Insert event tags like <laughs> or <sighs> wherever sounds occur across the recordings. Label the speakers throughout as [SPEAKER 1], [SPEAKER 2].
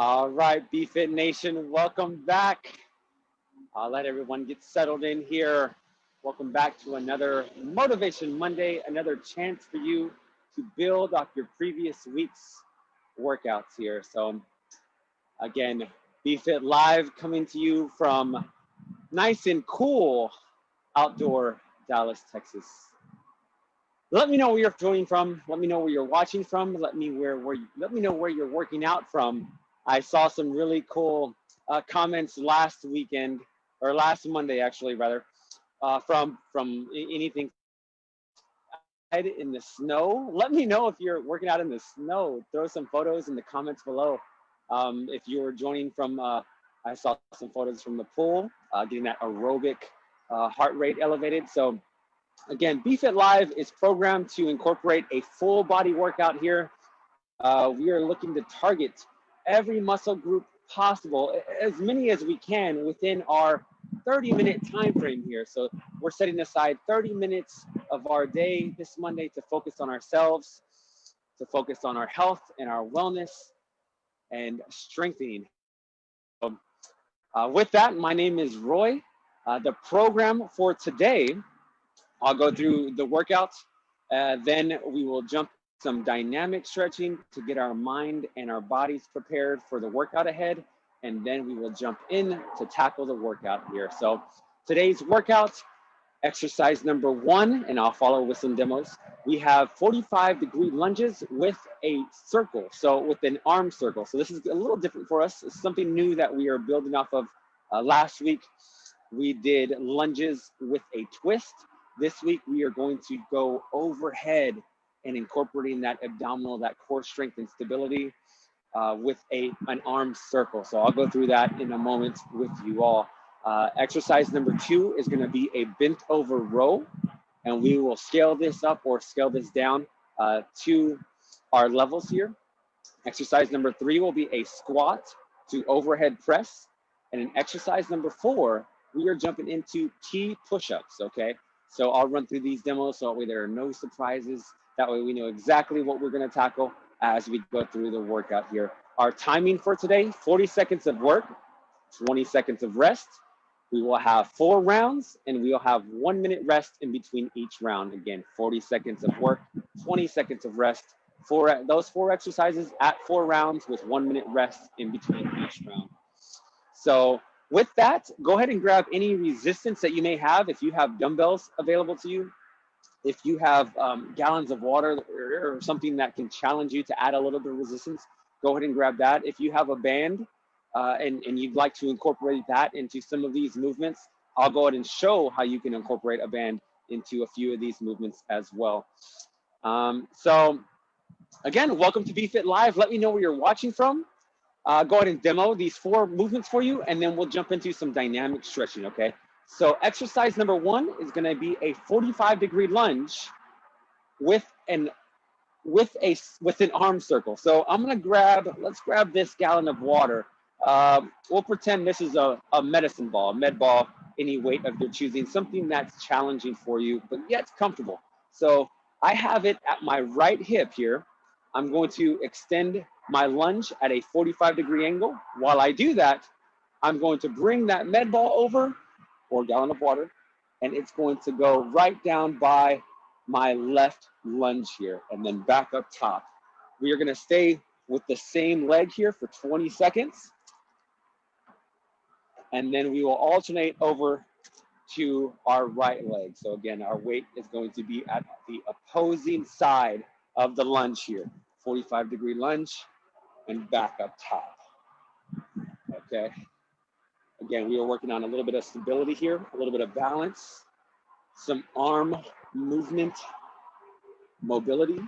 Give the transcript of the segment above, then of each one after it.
[SPEAKER 1] All right, BFit Nation, welcome back. I'll let everyone get settled in here. Welcome back to another Motivation Monday, another chance for you to build off your previous week's workouts here. So again, BFit Live coming to you from nice and cool outdoor Dallas, Texas. Let me know where you're joining from. Let me know where you're watching from. Let me where where you, let me know where you're working out from. I saw some really cool uh, comments last weekend or last Monday actually rather uh, from from anything in the snow. Let me know if you're working out in the snow. Throw some photos in the comments below. Um, if you're joining from, uh, I saw some photos from the pool, uh, getting that aerobic uh, heart rate elevated. So again, BFit Live is programmed to incorporate a full body workout here. Uh, we are looking to target every muscle group possible, as many as we can within our 30 minute time frame here. So we're setting aside 30 minutes of our day this Monday to focus on ourselves, to focus on our health and our wellness and strengthening. Um, uh, with that, my name is Roy. Uh, the program for today, I'll go through the workouts, uh, then we will jump some dynamic stretching to get our mind and our bodies prepared for the workout ahead. And then we will jump in to tackle the workout here. So today's workout, exercise number one, and I'll follow with some demos. We have 45 degree lunges with a circle. So with an arm circle. So this is a little different for us. It's something new that we are building off of uh, last week. We did lunges with a twist. This week, we are going to go overhead and incorporating that abdominal, that core strength and stability uh, with a an arm circle. So I'll go through that in a moment with you all. Uh, exercise number two is gonna be a bent over row and we will scale this up or scale this down uh, to our levels here. Exercise number three will be a squat to overhead press. And in exercise number four, we are jumping into T push-ups, okay? So I'll run through these demos so that way there are no surprises. That way we know exactly what we're gonna tackle as we go through the workout here. Our timing for today, 40 seconds of work, 20 seconds of rest. We will have four rounds and we will have one minute rest in between each round. Again, 40 seconds of work, 20 seconds of rest. For those four exercises at four rounds with one minute rest in between each round. So with that, go ahead and grab any resistance that you may have. If you have dumbbells available to you, if you have um, gallons of water or, or, something that can challenge you to add a little bit of resistance, go ahead and grab that. If you have a band uh, and, and you'd like to incorporate that into some of these movements, I'll go ahead and show how you can incorporate a band into a few of these movements as well. Um, so again, welcome to BFit Live. Let me know where you're watching from uh, go ahead and demo these four movements for you, and then we'll jump into some dynamic stretching, okay? So exercise number one is gonna be a 45 degree lunge with an with a with an arm circle. So I'm gonna grab, let's grab this gallon of water. Um, we'll pretend this is a, a medicine ball, a med ball, any weight of your choosing, something that's challenging for you, but yet comfortable. So I have it at my right hip here. I'm going to extend my lunge at a 45 degree angle. While I do that, I'm going to bring that med ball over, or gallon of water, and it's going to go right down by my left lunge here and then back up top. We are gonna stay with the same leg here for 20 seconds. And then we will alternate over to our right leg. So again, our weight is going to be at the opposing side of the lunge here. 45 degree lunge, and back up top. Okay. Again, we are working on a little bit of stability here, a little bit of balance, some arm movement, mobility,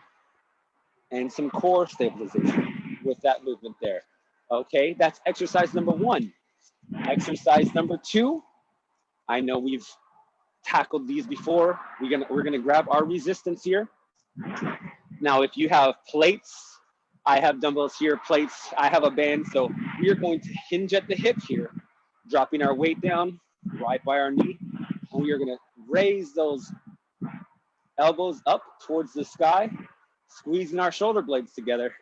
[SPEAKER 1] and some core stabilization with that movement there. Okay, that's exercise number one. Exercise number two, I know we've tackled these before. We're gonna, we're gonna grab our resistance here. Now, if you have plates I have dumbbells here, plates, I have a band. So we are going to hinge at the hip here, dropping our weight down right by our knee. And we are gonna raise those elbows up towards the sky, squeezing our shoulder blades together.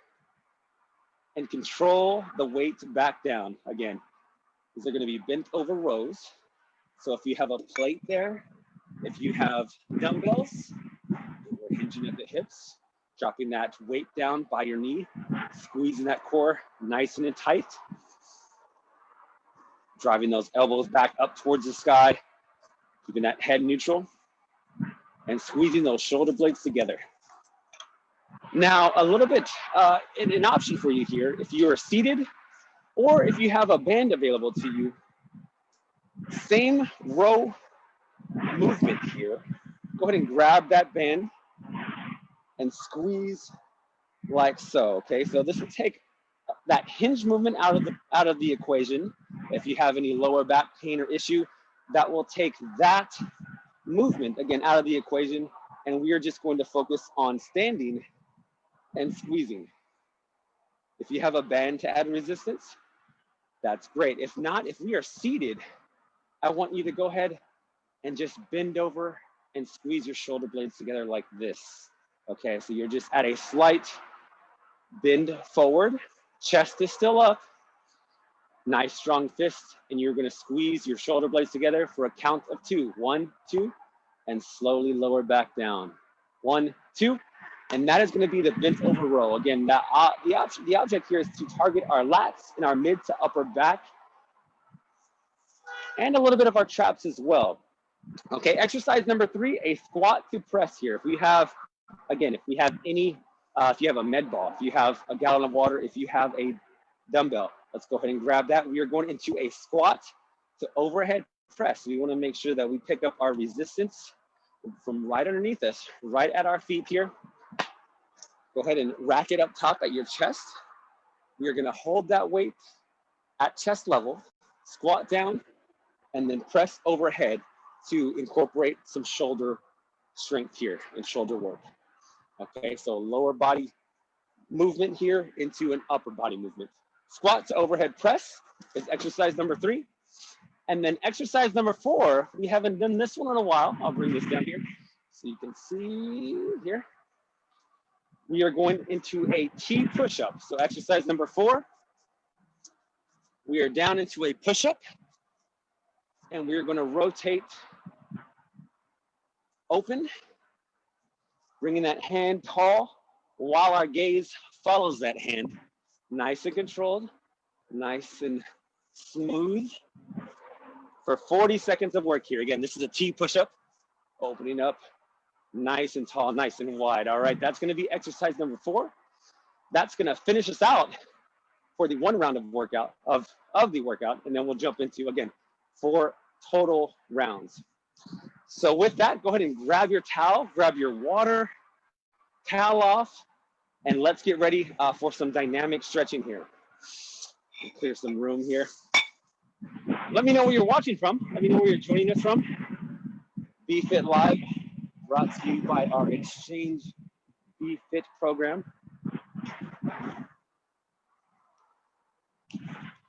[SPEAKER 1] and control the weight back down. Again, these are gonna be bent over rows. So if you have a plate there, if you have dumbbells, we're hinging at the hips, dropping that weight down by your knee, squeezing that core nice and tight, driving those elbows back up towards the sky, keeping that head neutral, and squeezing those shoulder blades together. Now, a little bit, uh, an option for you here, if you are seated or if you have a band available to you, same row movement here. Go ahead and grab that band and squeeze like so, okay? So this will take that hinge movement out of the out of the equation. If you have any lower back pain or issue, that will take that movement again out of the equation and we are just going to focus on standing and squeezing. If you have a band to add resistance, that's great. If not, if we are seated, I want you to go ahead and just bend over and squeeze your shoulder blades together like this. Okay, so you're just at a slight bend forward, chest is still up, nice strong fist, and you're gonna squeeze your shoulder blades together for a count of two. One, two, and slowly lower back down. One, two, and that is gonna be the bent over row. Again, that, uh, the, the object here is to target our lats and our mid to upper back, and a little bit of our traps as well. Okay, exercise number three, a squat to press here. If we have again, if we have any, uh, if you have a med ball, if you have a gallon of water, if you have a dumbbell, let's go ahead and grab that. We are going into a squat to overhead press. We wanna make sure that we pick up our resistance from right underneath us, right at our feet here. Go ahead and rack it up top at your chest. We are gonna hold that weight at chest level, squat down, and then press overhead to incorporate some shoulder strength here and shoulder work. Okay, so lower body movement here into an upper body movement. Squat to overhead press is exercise number three. And then exercise number four, we haven't done this one in a while. I'll bring this down here so you can see here. We are going into a T push-up. So exercise number four, we are down into a push-up and we are gonna rotate open bringing that hand tall while our gaze follows that hand. Nice and controlled, nice and smooth. For 40 seconds of work here. Again, this is a T push-up, opening up nice and tall, nice and wide. All right, that's gonna be exercise number four. That's gonna finish us out for the one round of workout, of, of the workout, and then we'll jump into, again, four total rounds. So with that, go ahead and grab your towel, grab your water, towel off, and let's get ready uh, for some dynamic stretching here. Clear some room here. Let me know where you're watching from. Let me know where you're joining us from. BFit Live, brought to you by our Exchange BFit program.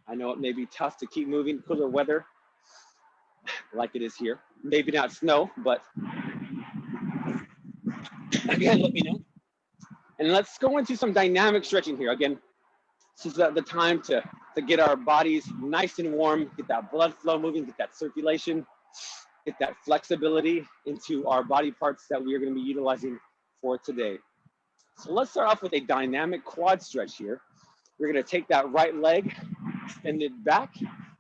[SPEAKER 1] I know it may be tough to keep moving cooler weather like it is here. Maybe not snow, but again, let me know. And let's go into some dynamic stretching here. Again, this is the time to, to get our bodies nice and warm, get that blood flow moving, get that circulation, get that flexibility into our body parts that we are gonna be utilizing for today. So let's start off with a dynamic quad stretch here. We're gonna take that right leg, extend it back.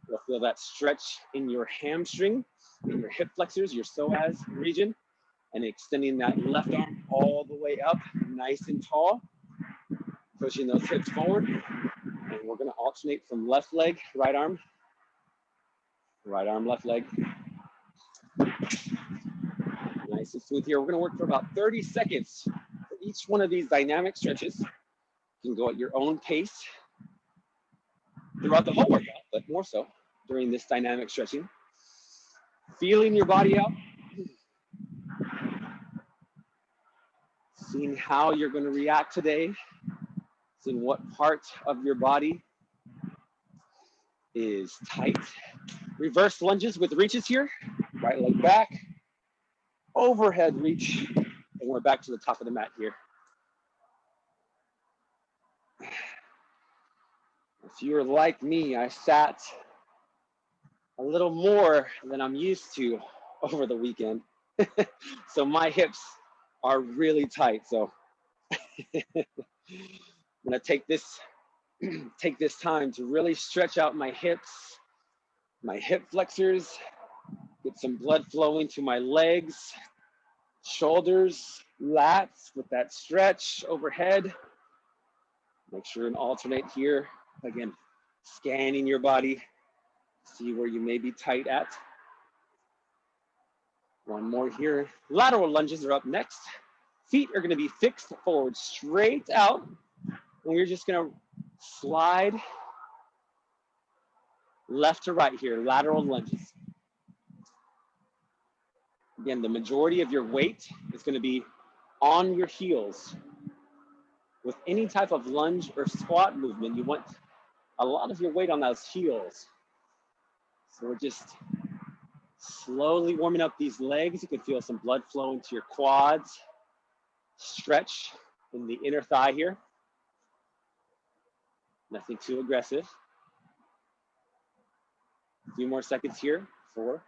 [SPEAKER 1] You'll feel that stretch in your hamstring, in your hip flexors, your psoas region and extending that left arm all the way up, nice and tall, pushing those hips forward. And we're gonna alternate from left leg, right arm, right arm, left leg. Nice and smooth here. We're gonna work for about 30 seconds for each one of these dynamic stretches. You can go at your own pace throughout the whole workout, but more so during this dynamic stretching. Feeling your body out, seeing how you're going to react today, seeing what part of your body is tight. Reverse lunges with reaches here, right leg back, overhead reach, and we're back to the top of the mat here. If you're like me, I sat a little more than I'm used to over the weekend. <laughs> so my hips are really tight. So I'm <laughs> gonna take this <clears throat> take this time to really stretch out my hips, my hip flexors, get some blood flowing to my legs, shoulders, lats with that stretch overhead. Make sure and alternate here. Again, scanning your body, see where you may be tight at. One more here. Lateral lunges are up next. Feet are gonna be fixed forward, straight out. And we're just gonna slide left to right here, lateral lunges. Again, the majority of your weight is gonna be on your heels. With any type of lunge or squat movement, you want a lot of your weight on those heels. So we're just slowly warming up these legs. You can feel some blood flow into your quads. Stretch in the inner thigh here. Nothing too aggressive. A few more seconds here. Four,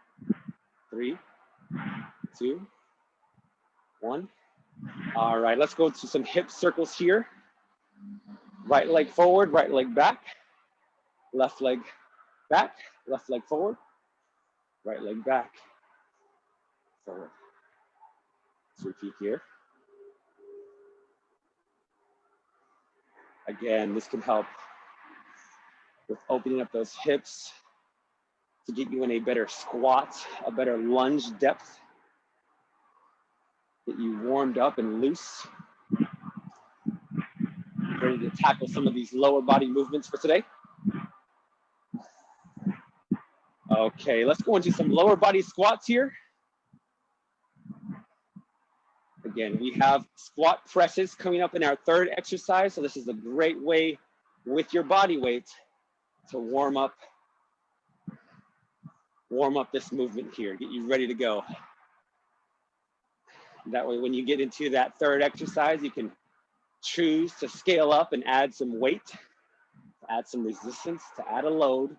[SPEAKER 1] three, two, one. All right, let's go to some hip circles here. Right leg forward, right leg back. Left leg back, left leg forward. Right leg back, forward. Let's repeat here. Again, this can help with opening up those hips to get you in a better squat, a better lunge depth get you warmed up and loose. Ready to tackle some of these lower body movements for today. Okay, let's go into some lower body squats here. Again, we have squat presses coming up in our third exercise. So this is a great way with your body weight to warm up, warm up this movement here, get you ready to go. That way, when you get into that third exercise, you can choose to scale up and add some weight, add some resistance, to add a load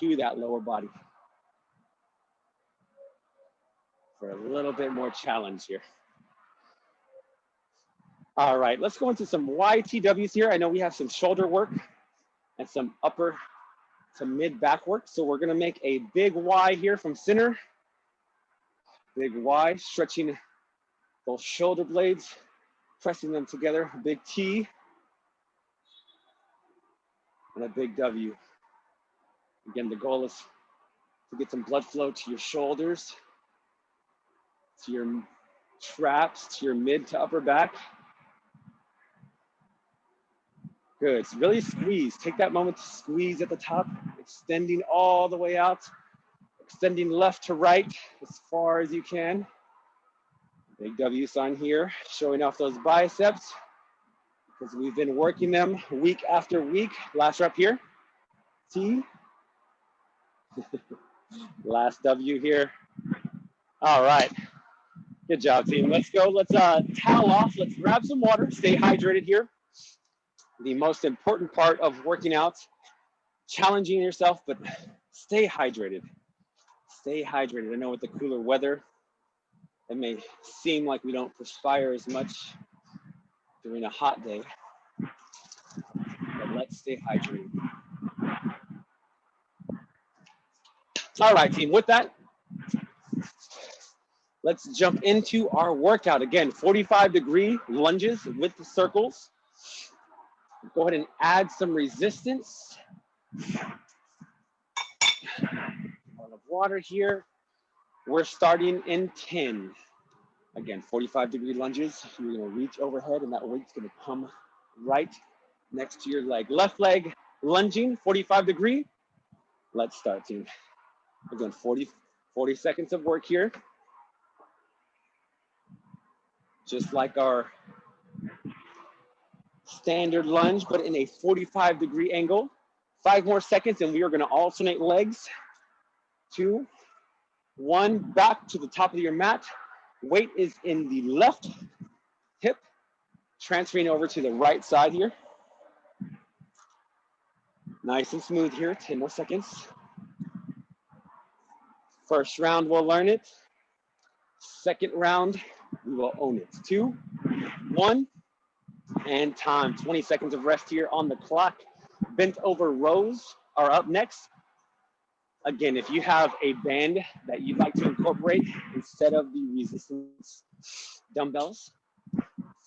[SPEAKER 1] to that lower body for a little bit more challenge here. All right, let's go into some YTWs here. I know we have some shoulder work and some upper to mid back work. So we're gonna make a big Y here from center Big Y, stretching those shoulder blades, pressing them together. Big T and a big W. Again, the goal is to get some blood flow to your shoulders, to your traps, to your mid to upper back. Good, so really squeeze. Take that moment to squeeze at the top, extending all the way out extending left to right as far as you can. Big W sign here, showing off those biceps because we've been working them week after week. Last rep here, T. <laughs> Last W here. All right, good job team. Let's go, let's uh, towel off. Let's grab some water, stay hydrated here. The most important part of working out, challenging yourself, but stay hydrated stay hydrated. I know with the cooler weather, it may seem like we don't perspire as much during a hot day, but let's stay hydrated. All right, team, with that, let's jump into our workout. Again, 45 degree lunges with the circles. Go ahead and add some resistance Of water here. We're starting in 10. Again, 45 degree lunges. You're gonna reach overhead and that weight's gonna come right next to your leg. Left leg lunging, 45 degree. Let's start team. Again, 40, 40 seconds of work here. Just like our standard lunge, but in a 45 degree angle. Five more seconds and we are gonna alternate legs two, one, back to the top of your mat. Weight is in the left hip, transferring over to the right side here. Nice and smooth here, 10 more seconds. First round, we'll learn it. Second round, we will own it. Two, one, and time. 20 seconds of rest here on the clock. Bent over rows are up next. Again, if you have a band that you'd like to incorporate instead of the resistance dumbbells,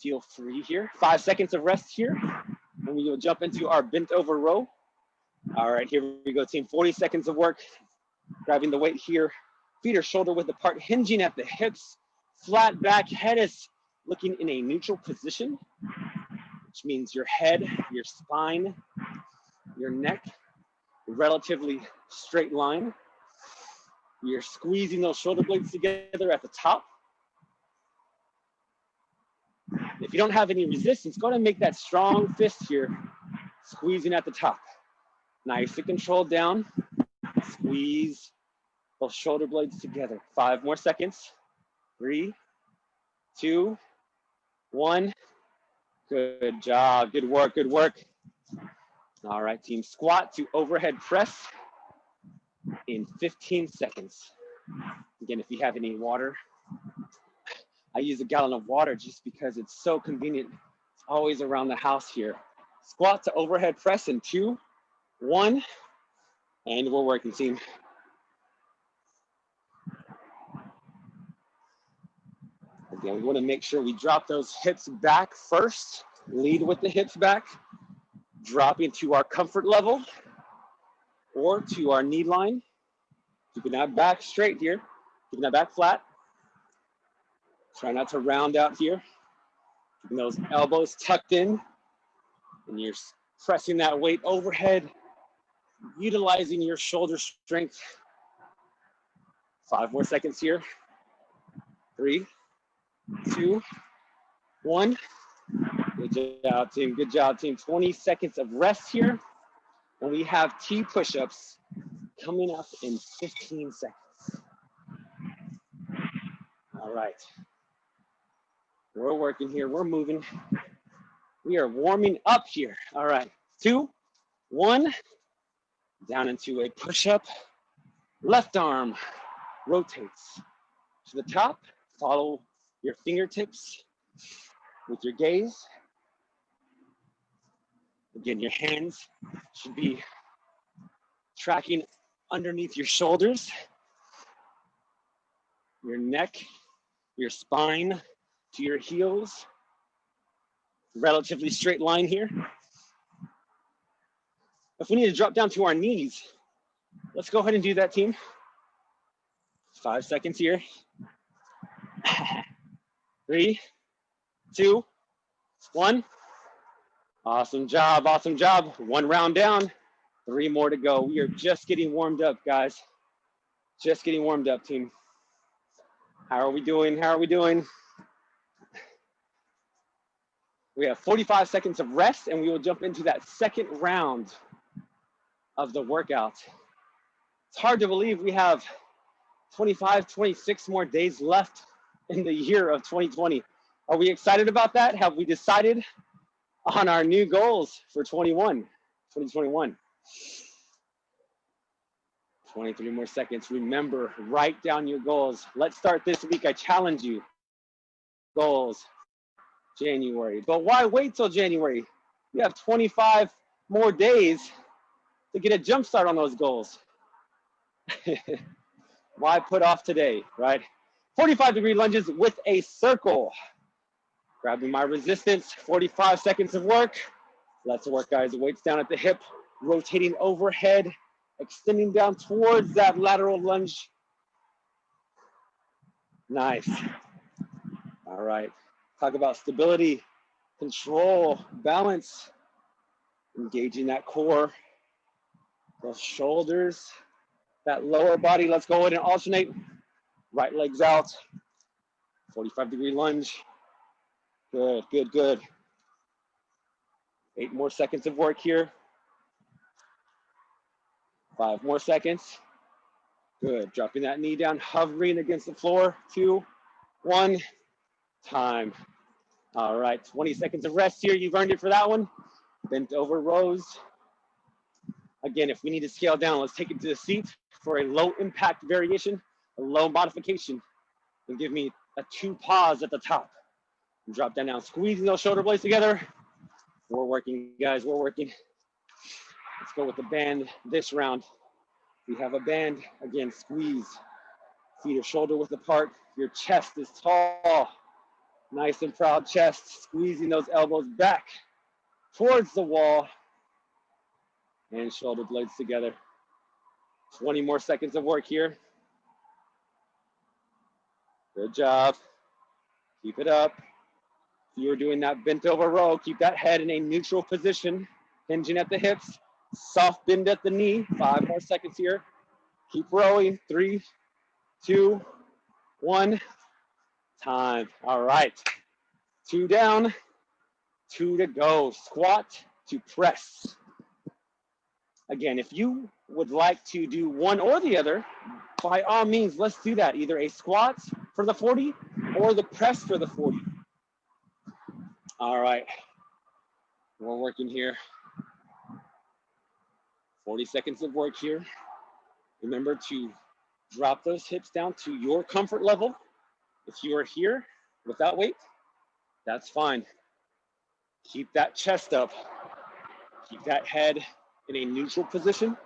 [SPEAKER 1] feel free here. Five seconds of rest here. And we will jump into our bent over row. All right, here we go, team. 40 seconds of work. Grabbing the weight here. Feet are shoulder width apart, hinging at the hips. Flat back, head is looking in a neutral position, which means your head, your spine, your neck, relatively straight line. You're squeezing those shoulder blades together at the top. If you don't have any resistance, go ahead and make that strong fist here, squeezing at the top. Nice and controlled down. Squeeze both shoulder blades together. Five more seconds. Three, two, one. Good job. Good work. Good work. All right, team. Squat to overhead press in 15 seconds. Again, if you have any water, I use a gallon of water just because it's so convenient. It's always around the house here. Squat to overhead press in two, one, and we're working team. Again, we wanna make sure we drop those hips back first, lead with the hips back, dropping to our comfort level or to our knee line. Keeping that back straight here, keeping that back flat. Try not to round out here. Keeping those elbows tucked in and you're pressing that weight overhead, utilizing your shoulder strength. Five more seconds here. Three, two, one. Good job, team. Good job, team. 20 seconds of rest here. And we have T push-ups coming up in 15 seconds. All right. We're working here. We're moving. We are warming up here. All right. Two, one, down into a push-up. Left arm rotates to the top. Follow your fingertips with your gaze. Again, your hands should be tracking underneath your shoulders, your neck, your spine to your heels. Relatively straight line here. If we need to drop down to our knees, let's go ahead and do that, team. Five seconds here. <laughs> Three, two, one. Awesome job, awesome job. One round down, three more to go. We are just getting warmed up, guys. Just getting warmed up, team. How are we doing? How are we doing? We have 45 seconds of rest and we will jump into that second round of the workout. It's hard to believe we have 25, 26 more days left in the year of 2020. Are we excited about that? Have we decided on our new goals for 21, 2021? 23 more seconds. Remember, write down your goals. Let's start this week. I challenge you. Goals, January. But why wait till January? You have 25 more days to get a jump start on those goals. <laughs> why put off today, right? 45 degree lunges with a circle. Grabbing my resistance, 45 seconds of work. Let's work, guys. Weights down at the hip, rotating overhead, extending down towards that lateral lunge. Nice. All right. Talk about stability, control, balance, engaging that core, those shoulders, that lower body. Let's go ahead and alternate. Right legs out. 45 degree lunge. Good, good, good. Eight more seconds of work here. Five more seconds. Good, dropping that knee down, hovering against the floor. Two, one, time. All right, 20 seconds of rest here. You've earned it for that one. Bent over rows. Again, if we need to scale down, let's take it to the seat for a low impact variation, a low modification, and give me a two pause at the top. Drop down, squeezing those shoulder blades together. We're working, guys, we're working. Let's go with the band this round. We have a band, again, squeeze. Feet are shoulder width apart. Your chest is tall. Nice and proud chest, squeezing those elbows back towards the wall and shoulder blades together. 20 more seconds of work here. Good job. Keep it up. If you're doing that bent over row, keep that head in a neutral position, hinging at the hips, soft bend at the knee. Five more seconds here. Keep rowing. Three, two, one. Time. All right. Two down, two to go. Squat to press. Again, if you would like to do one or the other, by all means, let's do that. Either a squat for the 40 or the press for the 40. All right, we're working here. 40 seconds of work here. Remember to drop those hips down to your comfort level. If you are here without weight, that's fine. Keep that chest up. Keep that head in a neutral position.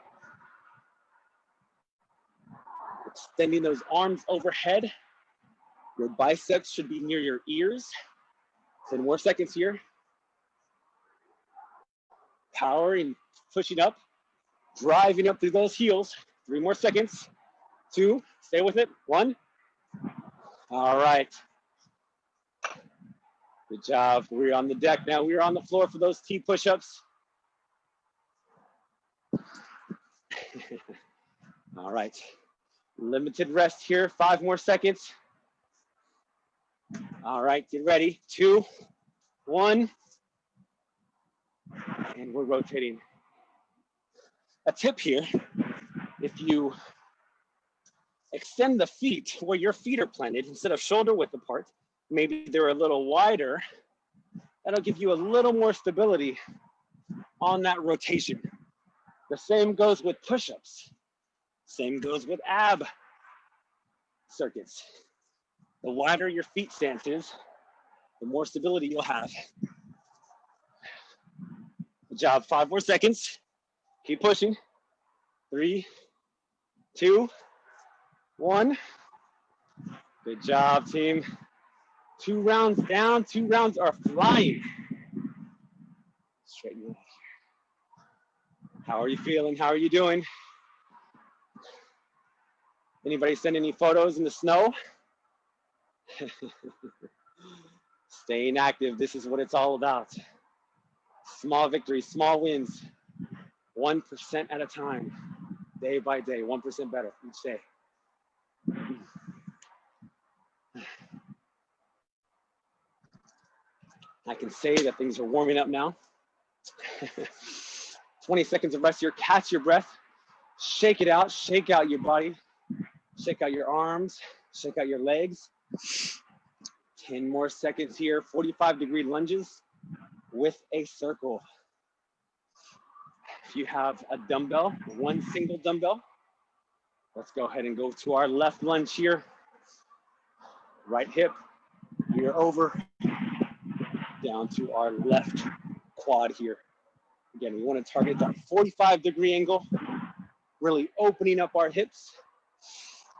[SPEAKER 1] Extending those arms overhead. Your biceps should be near your ears. 10 more seconds here. Powering, pushing up, driving up through those heels. Three more seconds. Two, stay with it. One. All right. Good job. We're on the deck now. We're on the floor for those T push-ups. <laughs> All right. Limited rest here. Five more seconds. All right, get ready. Two, one, and we're rotating. A tip here, if you extend the feet where your feet are planted instead of shoulder width apart, maybe they're a little wider, that'll give you a little more stability on that rotation. The same goes with push-ups. Same goes with ab circuits. The wider your feet stance is, the more stability you'll have. Good job, five more seconds. Keep pushing. Three, two, one. Good job, team. Two rounds down, two rounds are flying. Straighten your How are you feeling? How are you doing? Anybody send any photos in the snow? <laughs> Staying active, this is what it's all about. Small victories, small wins, 1% at a time, day by day, 1% better each day. <sighs> I can say that things are warming up now. <laughs> 20 seconds of rest here, catch your breath, shake it out, shake out your body, shake out your arms, shake out your legs. 10 more seconds here, 45 degree lunges with a circle. If you have a dumbbell, one single dumbbell, let's go ahead and go to our left lunge here. Right hip, are over down to our left quad here. Again, we want to target that 45 degree angle, really opening up our hips.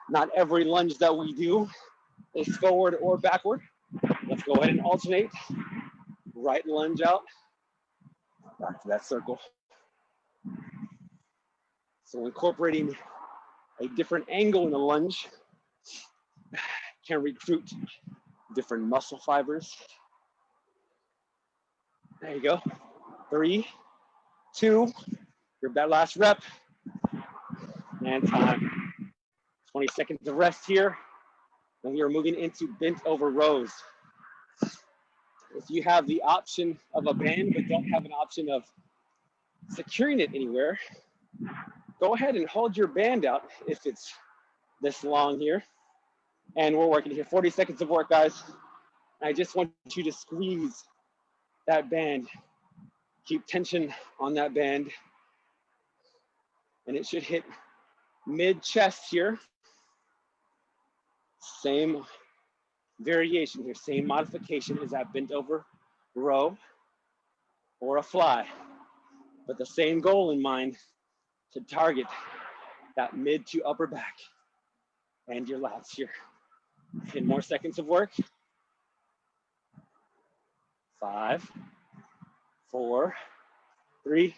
[SPEAKER 1] Not every lunge that we do is forward or backward. Let's go ahead and alternate. Right lunge out, back to that circle. So incorporating a different angle in the lunge can recruit different muscle fibers. There you go. Three, two, grab that last rep, and time. 20 seconds of rest here. Then we are moving into bent over rows. If you have the option of a band but don't have an option of securing it anywhere, go ahead and hold your band out if it's this long here. And we're working here, 40 seconds of work, guys. I just want you to squeeze that band. Keep tension on that band. and it should hit mid chest here. Same variation here, same modification as that bent over row or a fly, but the same goal in mind to target that mid to upper back and your lats here. 10 more seconds of work. Five, four, three,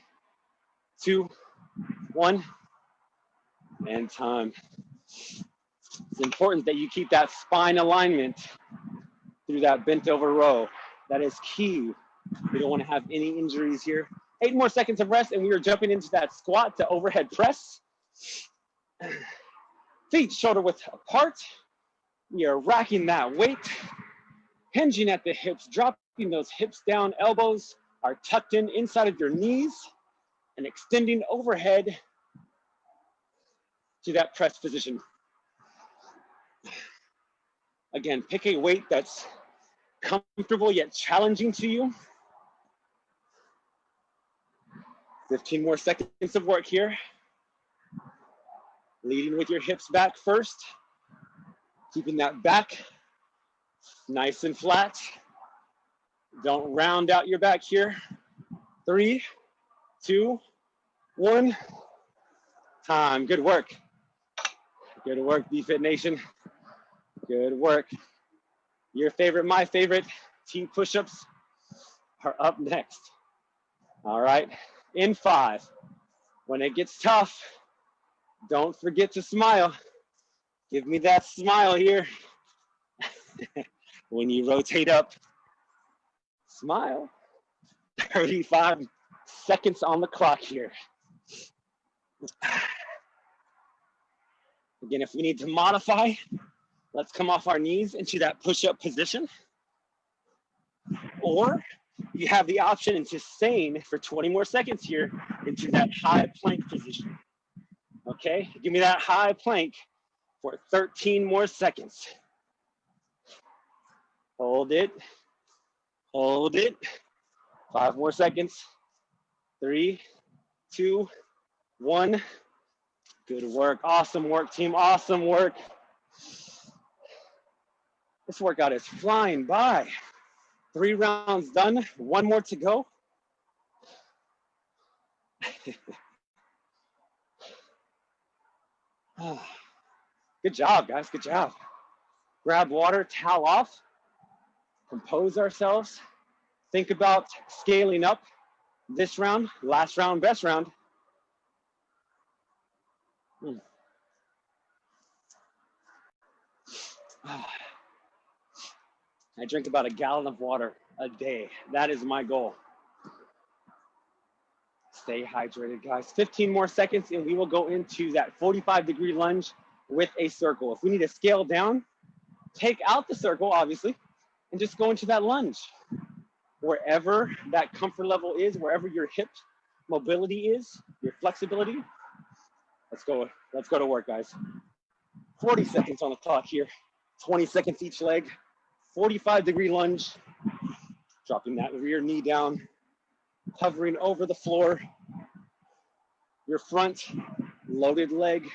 [SPEAKER 1] two, one, and time. It's important that you keep that spine alignment through that bent over row. That is key. We don't want to have any injuries here. Eight more seconds of rest, and we are jumping into that squat to overhead press. <clears throat> Feet shoulder width apart. We are racking that weight, hinging at the hips, dropping those hips down, elbows are tucked in inside of your knees, and extending overhead to that press position. Again, pick a weight that's comfortable yet challenging to you. 15 more seconds of work here. Leading with your hips back first. Keeping that back nice and flat. Don't round out your back here. Three, two, one. Time. Good work. Good work, BFit Nation. Good work. Your favorite, my favorite, team push-ups are up next. All right, in five. When it gets tough, don't forget to smile. Give me that smile here. <laughs> when you rotate up, smile. 35 seconds on the clock here. Again, if we need to modify, let's come off our knees into that push-up position. Or you have the option into staying for 20 more seconds here into that high plank position. Okay, give me that high plank for 13 more seconds. Hold it, hold it. Five more seconds. Three, two, one. Good work. Awesome work, team. Awesome work. This workout is flying by. Three rounds done, one more to go. <sighs> Ah. Good job, guys. Good job. Grab water, towel off, compose ourselves. Think about scaling up this round, last round, best round. Hmm. <sighs> I drink about a gallon of water a day. That is my goal. Stay hydrated, guys. 15 more seconds and we will go into that 45 degree lunge with a circle. If we need to scale down, take out the circle, obviously, and just go into that lunge. Wherever that comfort level is, wherever your hip mobility is, your flexibility, let's go, let's go to work, guys. 40 seconds on the clock here, 20 seconds each leg, 45 degree lunge, dropping that rear knee down, hovering over the floor. Your front loaded leg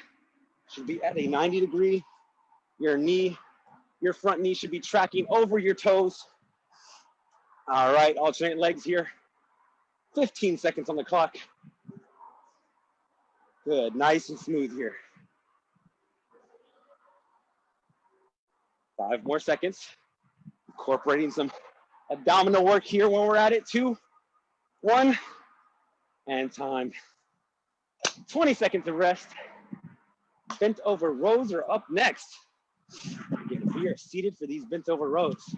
[SPEAKER 1] should be at a 90 degree. Your knee, your front knee should be tracking over your toes. All right, alternate legs here. 15 seconds on the clock. Good, nice and smooth here. Five more seconds. Incorporating some abdominal work here when we're at it. Two, one, and time. 20 seconds of rest. Bent over rows are up next. We are seated for these bent over rows,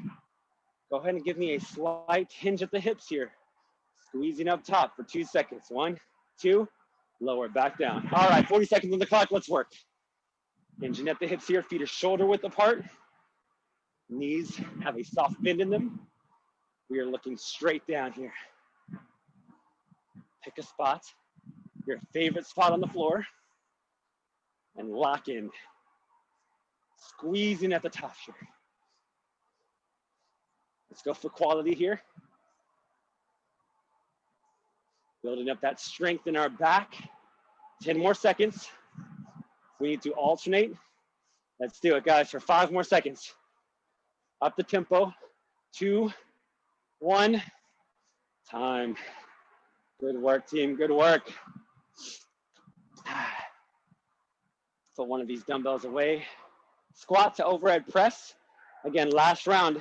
[SPEAKER 1] go ahead and give me a slight hinge at the hips here. Squeezing up top for two seconds. One, two, lower, back down. All right, 40 seconds on the clock, let's work. Hinging at the hips here, feet are shoulder width apart. Knees have a soft bend in them. We are looking straight down here. Pick a spot, your favorite spot on the floor, and lock in. Squeezing at the top here. Let's go for quality here. Building up that strength in our back 10 more seconds. We need to alternate. Let's do it, guys, for five more seconds. Up the tempo. Two, one, time. Good work, team. Good work. <sighs> Put one of these dumbbells away. Squat to overhead press. Again, last round.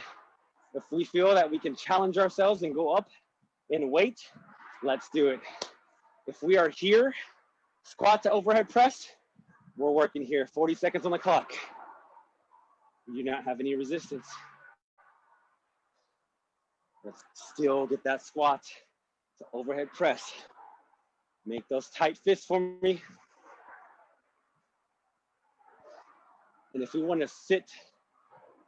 [SPEAKER 1] If we feel that we can challenge ourselves and go up in weight, let's do it. If we are here, squat to overhead press, we're working here. 40 seconds on the clock. You do not have any resistance. Let's still get that squat to overhead press. Make those tight fists for me. And if we want to sit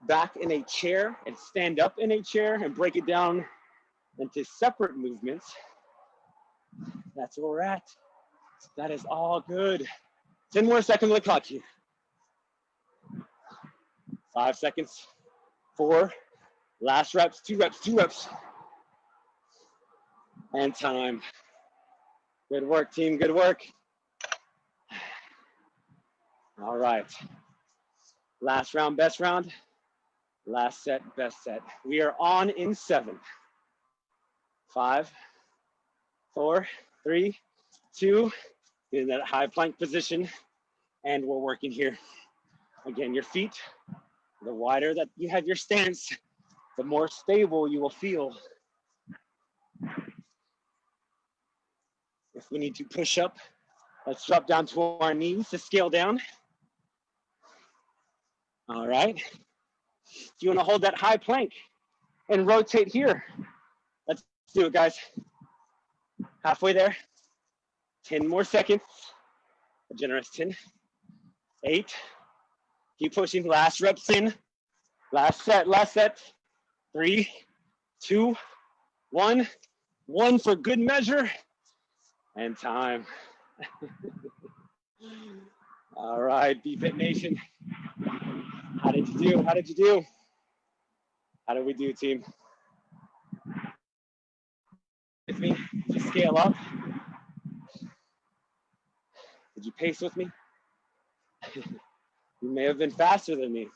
[SPEAKER 1] back in a chair and stand up in a chair and break it down into separate movements, that's where we're at. That is all good. 10 more seconds on the clock here. Five seconds, four, last reps, two reps, two reps. And time. Good work, team, good work. All right. Last round, best round. Last set, best set. We are on in seven. Five, four, three, two, in that high plank position. And we're working here. Again, your feet, the wider that you have your stance, the more stable you will feel. If we need to push up, let's drop down to our knees to scale down. All right. You want to hold that high plank and rotate here, let's do it, guys. Halfway there. 10 more seconds. A generous 10, eight. Keep pushing. Last reps in. Last set, last set. Three, two, one. One for good measure and time. <laughs> All right, BFit Nation. How did you do? How did you do? How did we do, team? With me? Did you scale up? Did you pace with me? <laughs> you may have been faster than me.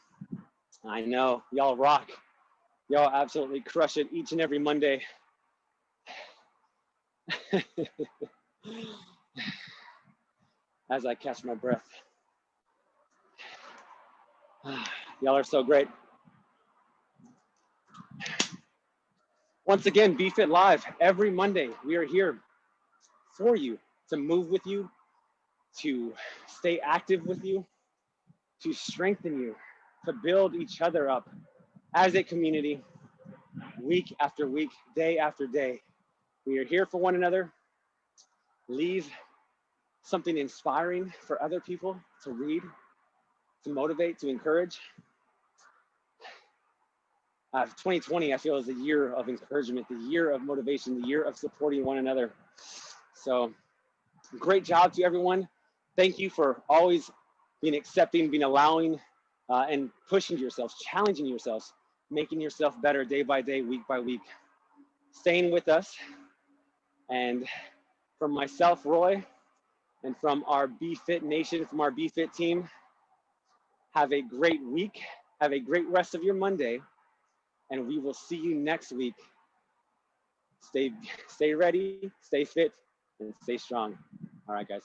[SPEAKER 1] I know, y'all rock. Y'all absolutely crush it each and every Monday. <laughs> As I catch my breath. <sighs> Y'all are so great. Once again, BFit Live, every Monday, we are here for you to move with you, to stay active with you, to strengthen you, to build each other up as a community, week after week, day after day. We are here for one another. Leave something inspiring for other people to read, to motivate, to encourage. Uh, 2020, I feel, is a year of encouragement, the year of motivation, the year of supporting one another. So, great job to everyone. Thank you for always being accepting, being allowing, uh, and pushing yourselves, challenging yourselves, making yourself better day by day, week by week. Staying with us. And from myself, Roy, and from our BFit Nation, from our BFit team, have a great week. Have a great rest of your Monday. And we will see you next week. Stay, stay ready, stay fit, and stay strong. All right, guys.